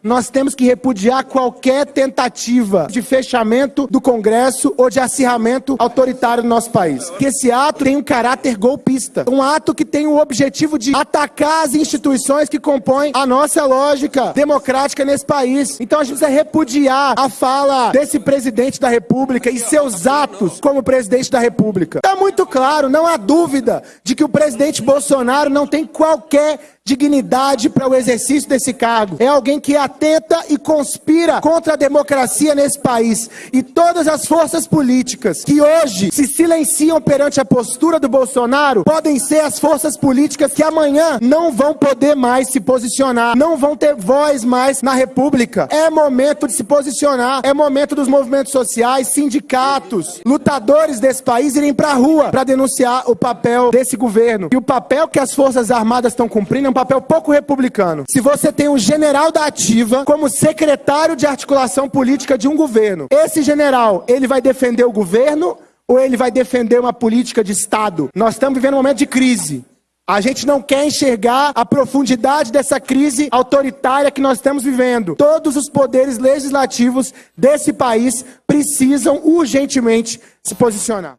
Nós temos que repudiar qualquer tentativa de fechamento do Congresso ou de acirramento autoritário no nosso país. Que esse ato tem um caráter golpista, um ato que tem o objetivo de atacar as instituições que compõem a nossa lógica democrática nesse país. Então a gente precisa repudiar a fala desse presidente da República e seus atos como presidente da República. Está muito claro, não há dúvida de que o presidente Bolsonaro não tem qualquer dignidade para o exercício desse cargo. É alguém que atenta e conspira contra a democracia nesse país. E todas as forças políticas que hoje se silenciam perante a postura do Bolsonaro podem ser as forças políticas que amanhã não vão poder mais se posicionar, não vão ter voz mais na República. É momento de se posicionar, é momento dos movimentos sociais, sindicatos, lutadores desse país irem para a rua para denunciar o papel desse governo. E o papel que as Forças Armadas estão cumprindo é um papel pouco republicano. Se você tem um general da ativa como secretário de articulação política de um governo, esse general, ele vai defender o governo ou ele vai defender uma política de Estado? Nós estamos vivendo um momento de crise. A gente não quer enxergar a profundidade dessa crise autoritária que nós estamos vivendo. Todos os poderes legislativos desse país precisam urgentemente se posicionar.